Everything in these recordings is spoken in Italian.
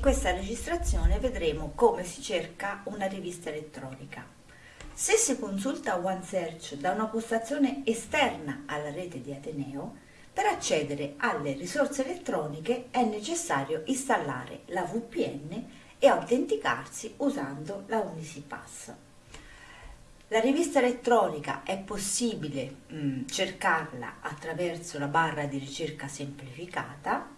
questa registrazione vedremo come si cerca una rivista elettronica. Se si consulta OneSearch da una postazione esterna alla rete di Ateneo, per accedere alle risorse elettroniche è necessario installare la VPN e autenticarsi usando la Unisipass. La rivista elettronica è possibile mh, mm, cercarla attraverso la barra di ricerca semplificata,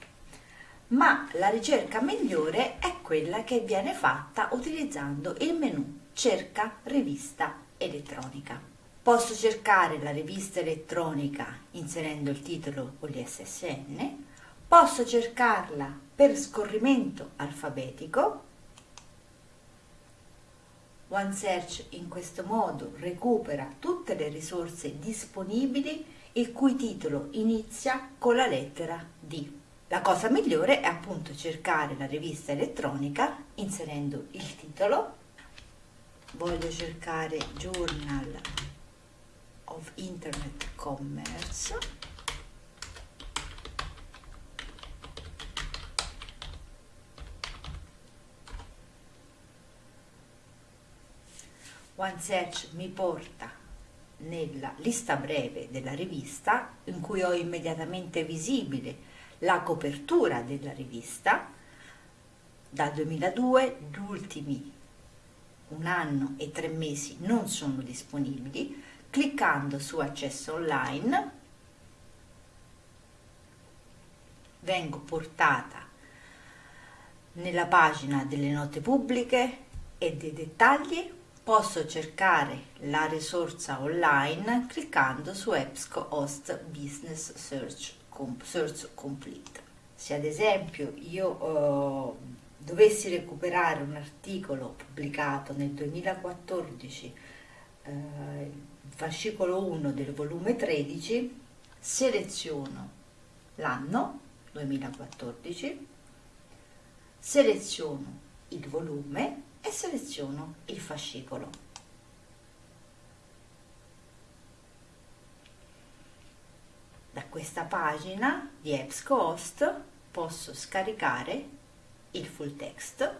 ma la ricerca migliore è quella che viene fatta utilizzando il menu Cerca rivista elettronica. Posso cercare la rivista elettronica inserendo il titolo o l'ISSN, posso cercarla per scorrimento alfabetico OneSearch in questo modo recupera tutte le risorse disponibili il cui titolo inizia con la lettera D. La cosa migliore è appunto cercare la rivista elettronica inserendo il titolo. Voglio cercare Journal of Internet Commerce OneSearch mi porta nella lista breve della rivista in cui ho immediatamente visibile la copertura della rivista dal 2002 gli ultimi un anno e tre mesi non sono disponibili cliccando su accesso online vengo portata nella pagina delle note pubbliche e dei dettagli posso cercare la risorsa online cliccando su EBSCO Host Business Search, Search Complete. Se ad esempio io eh, dovessi recuperare un articolo pubblicato nel 2014, eh, fascicolo 1 del volume 13, seleziono l'anno 2014, seleziono il volume e seleziono il fascicolo. Da questa pagina di EBSCO Host posso scaricare il full text